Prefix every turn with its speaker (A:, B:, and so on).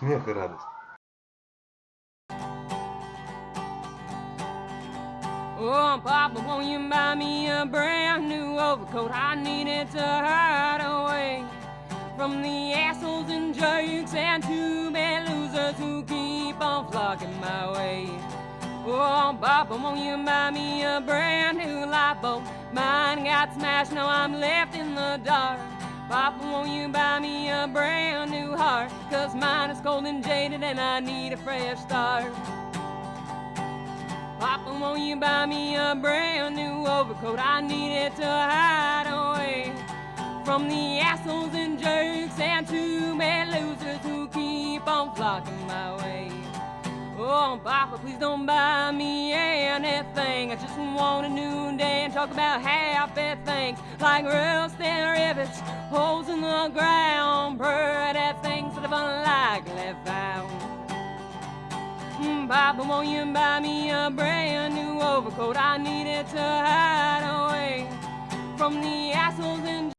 A: смех и радость.
B: Oh, Papa, won't you buy me a brand new overcoat? I need it to hide away from the assholes and jerks and two bad losers who keep on flocking my way. Oh, Papa, won't you buy me a brand new light bulb? Mine got smashed, now I'm left in the dark. Papa, won't you buy me a brand new heart? Cause mine is cold and jaded and I need a fresh start. Papa, won't you buy me a brand new overcoat? I need it to hide away from the assholes and jerks and two bad losers who keep on flocking my way. Oh, Papa, please don't buy me anything. I just want a new day and talk about happy things like rusty rivets, holes in the ground, pretty things that I've unlikely found. Hmm, Papa, won't you buy me a brand new overcoat? I need it to hide away from the